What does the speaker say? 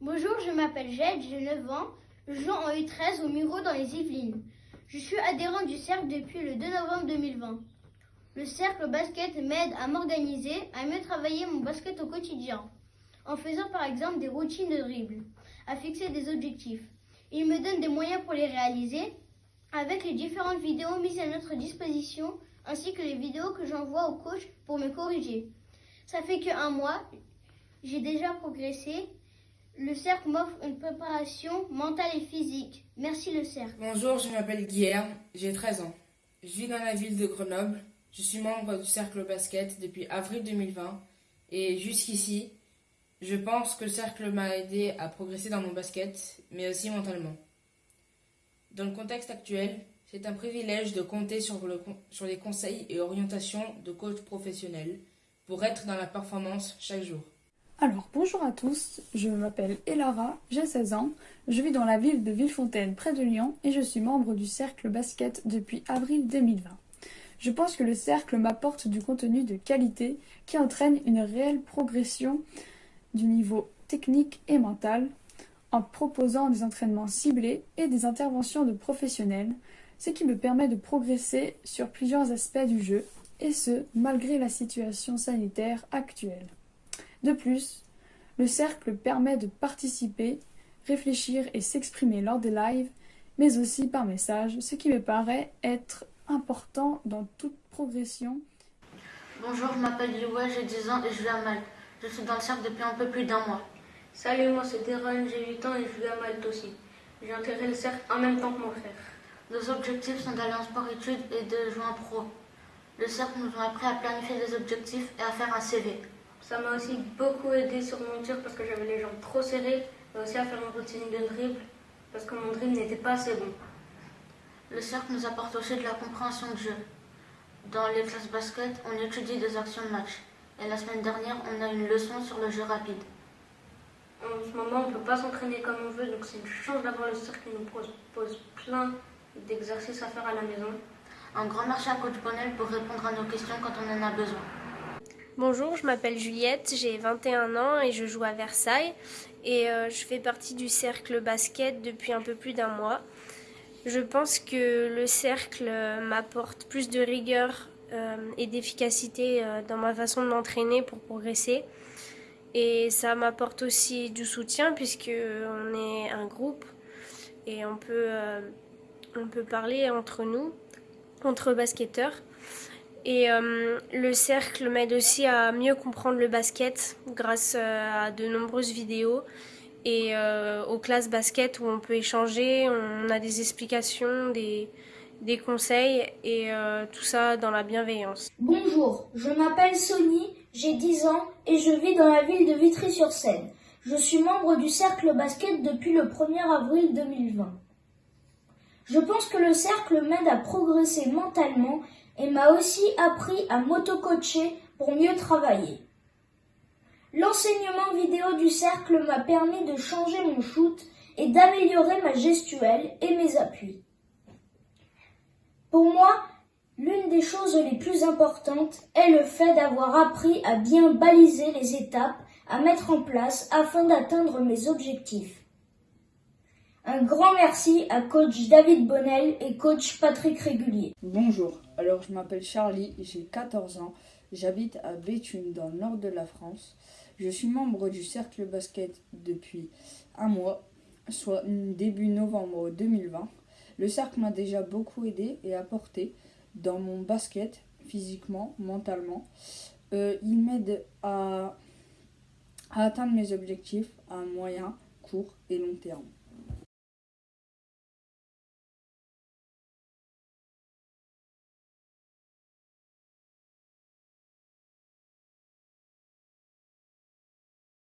Bonjour, je m'appelle Jade, j'ai 9 ans. Je joue en U13 au Muro dans les Yvelines. Je suis adhérent du cercle depuis le 2 novembre 2020. Le cercle basket m'aide à m'organiser, à mieux travailler mon basket au quotidien, en faisant par exemple des routines de dribble, à fixer des objectifs. Il me donne des moyens pour les réaliser, avec les différentes vidéos mises à notre disposition, ainsi que les vidéos que j'envoie au coach pour me corriger. Ça fait que un mois, j'ai déjà progressé. Le cercle m'offre une préparation mentale et physique. Merci le cercle. Bonjour, je m'appelle Guillaume, j'ai 13 ans. Je vis dans la ville de Grenoble. Je suis membre du cercle basket depuis avril 2020 et jusqu'ici, je pense que le cercle m'a aidé à progresser dans mon basket, mais aussi mentalement. Dans le contexte actuel, c'est un privilège de compter sur, sur les conseils et orientations de coachs professionnels pour être dans la performance chaque jour. Alors bonjour à tous, je m'appelle Elara, j'ai 16 ans, je vis dans la ville de Villefontaine près de Lyon et je suis membre du cercle basket depuis avril 2020. Je pense que le cercle m'apporte du contenu de qualité qui entraîne une réelle progression du niveau technique et mental en proposant des entraînements ciblés et des interventions de professionnels, ce qui me permet de progresser sur plusieurs aspects du jeu, et ce, malgré la situation sanitaire actuelle. De plus, le cercle permet de participer, réfléchir et s'exprimer lors des lives, mais aussi par message, ce qui me paraît être important dans toute progression. Bonjour, je m'appelle Liwa, j'ai 10 ans et je vis à Malte. Je suis dans le cercle depuis un peu plus d'un mois. Salut, moi c'est Deron, j'ai 8 ans et je vis à Malte aussi. J'ai intégré le cercle en même temps que mon frère. Nos objectifs sont d'aller en sport-études et de jouer en pro. Le cercle nous a appris à planifier des objectifs et à faire un CV. Ça m'a aussi beaucoup aidé sur mon tir parce que j'avais les jambes trop serrées, mais aussi à faire une routine de dribble parce que mon dribble n'était pas assez bon. Le cercle nous apporte aussi de la compréhension de jeu. Dans les classes basket, on étudie des actions de match. Et la semaine dernière, on a une leçon sur le jeu rapide. En ce moment, on ne peut pas s'entraîner comme on veut, donc c'est une chance d'avoir le cercle qui nous propose plein d'exercices à faire à la maison. Un grand merci à Coach Bonnel pour répondre à nos questions quand on en a besoin. Bonjour, je m'appelle Juliette, j'ai 21 ans et je joue à Versailles. Et euh, je fais partie du cercle basket depuis un peu plus d'un mois. Je pense que le cercle m'apporte plus de rigueur euh, et d'efficacité euh, dans ma façon de m'entraîner pour progresser. Et ça m'apporte aussi du soutien puisque on est un groupe et on peut, euh, on peut parler entre nous, entre basketteurs. Et le cercle m'aide aussi à mieux comprendre le basket grâce à de nombreuses vidéos et euh, aux classes basket où on peut échanger, on a des explications, des, conseils et euh, tout ça dans la bienveillance. Bonjour, je m'appelle Sony, j'ai 10 ans et je vis dans la ville de Vitry-sur-Seine. Je suis membre du cercle basket depuis le 1er avril 2020. Je pense que le cercle m'aide à progresser mentalement et m'a aussi appris à m'auto-coacher pour mieux travailler. L'enseignement vidéo du cercle m'a permis de changer mon shoot et d'améliorer ma gestuelle et mes appuis. Pour moi, l'une des choses les plus importantes est le fait d'avoir appris à bien baliser les étapes à mettre en place afin d'atteindre mes objectifs. Un grand merci à coach David Bonnel et coach Patrick Régulier. Bonjour, alors je m'appelle Charlie, j'ai 14 ans, j'habite à Béthune dans le nord de la France. Je suis membre du cercle basket depuis un mois, soit début novembre 2020. Le cercle m'a déjà beaucoup aidé et apporté dans mon basket, physiquement, mentalement. Euh, il m'aide à, à atteindre mes objectifs à moyen, court et long terme.